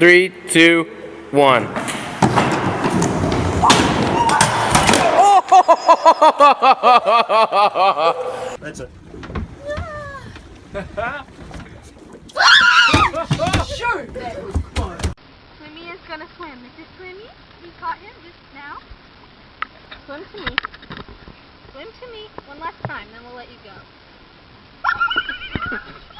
three, two, one. That's it. Swimmy is gonna swim. Is this Swimmy? You caught him just now? Swim to me. Swim to me one last time, then we'll let you go.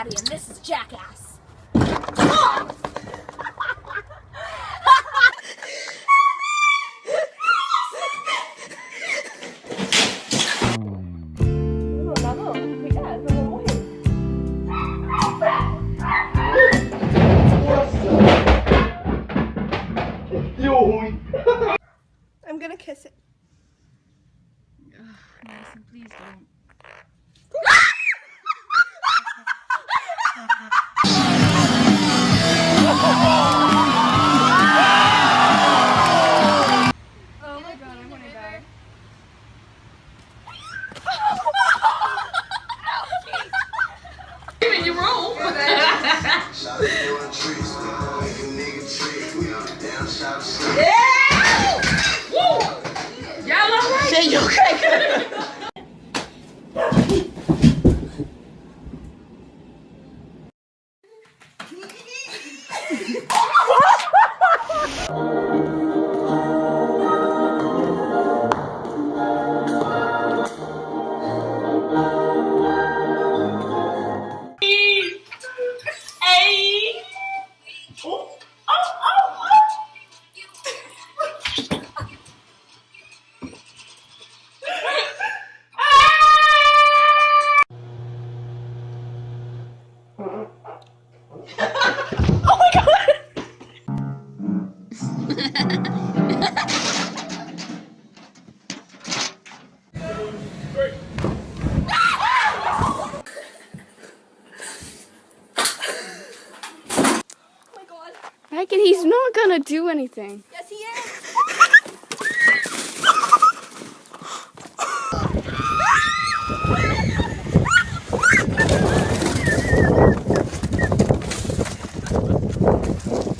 And this is Jackass. Oh my god. Megan, he's not gonna do anything. Yes, he is.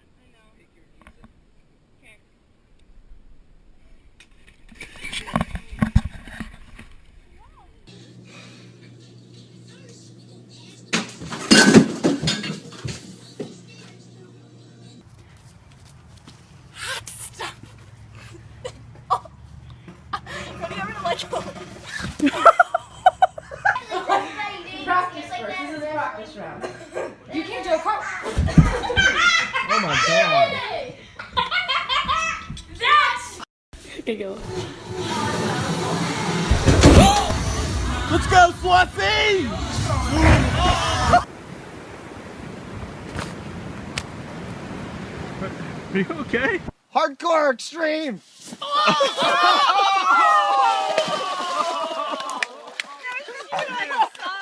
okay? Hardcore extreme!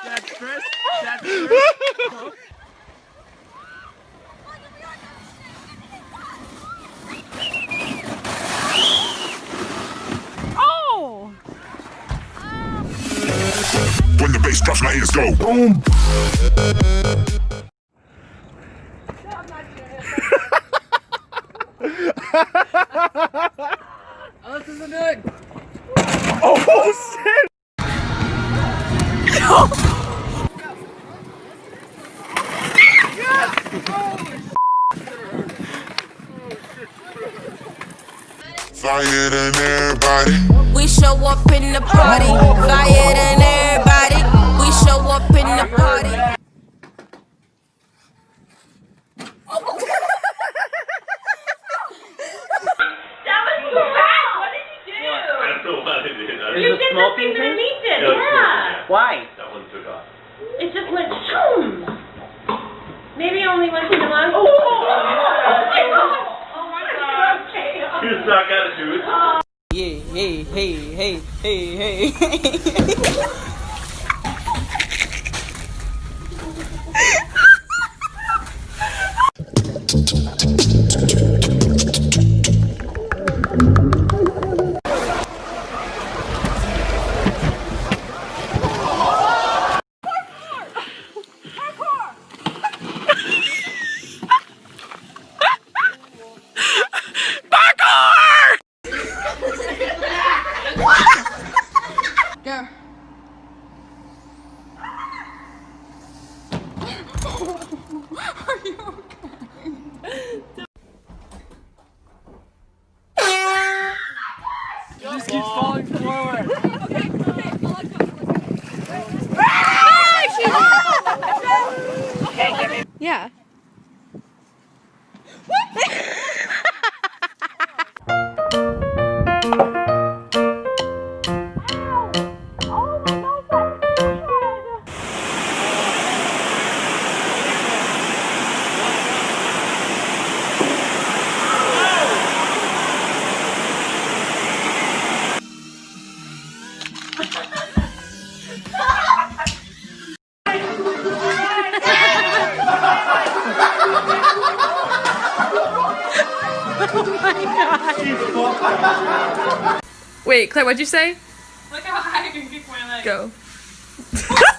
That's Chris. That's Chris. Oh! When the bass drops, my ears go boom. oh, this isn't it. Oh, shit. No. Fire than everybody. We show up in the party. Fire than everybody. We show up in the party. Thing that Elite did. Yeah, it was Yeah. smoking, Why? That one took off. It just went shoom. Maybe only once in a month. Oh, oh, oh, oh my god. Okay. You suck at it, dude. Hey, hey, hey, hey, hey, hey. Yeah. Wait, Claire, what'd you say? Look how high I can kick my leg. Go.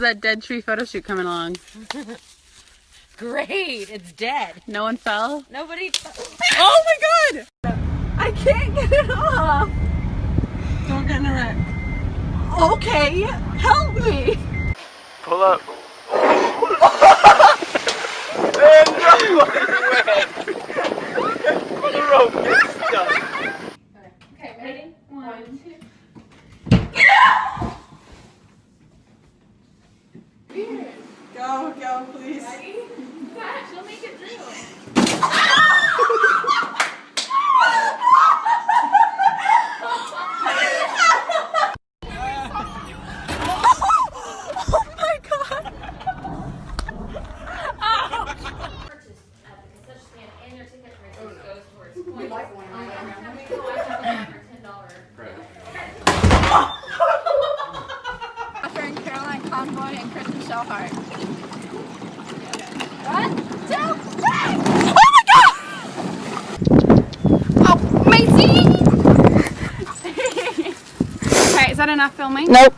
that dead tree photo shoot coming along? Great. It's dead. No one fell? Nobody. Oh my god! I can't get it off. Don't get in a wreck. Okay, help me. Pull up. Go, go, please. Catherine, Caroline Convoy, and Kristen Shellhart. One, two, three. Oh my god! Oh, Maisie! Okay, is that enough filming? Nope.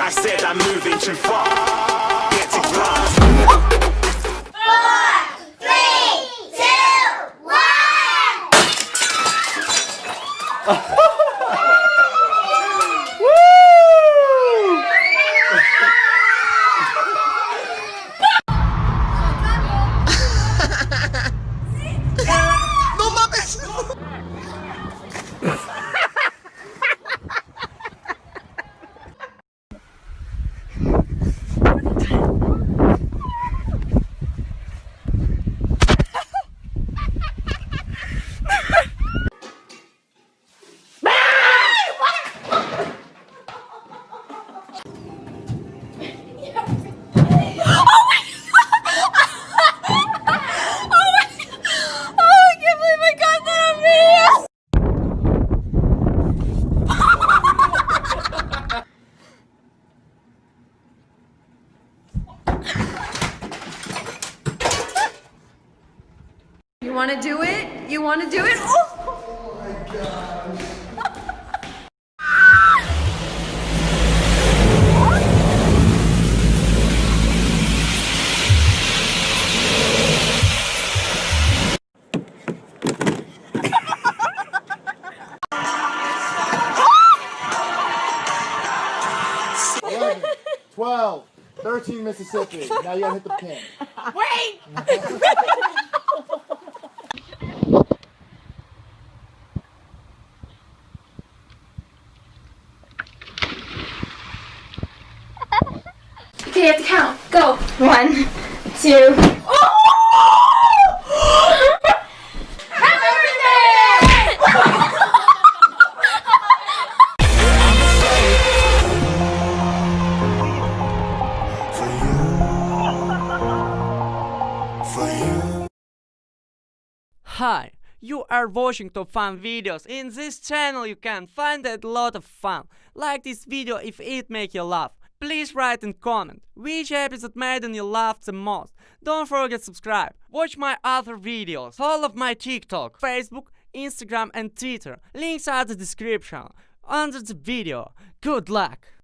I said I'm moving too far. Get to class. Three, two, one. No mames. Want to do it? You want to do it? Oh! Eleven, twelve, thirteen Mississippi. Now you gotta hit the pin. Wait! Okay, you have to count. Go. One, two. Hi, you are watching top fun videos. In this channel you can find a lot of fun. Like this video if it make you laugh. Please write and comment which episode made you laugh the most. Don't forget subscribe. Watch my other videos. Follow my TikTok, Facebook, Instagram and Twitter. Links are the description under the video. Good luck!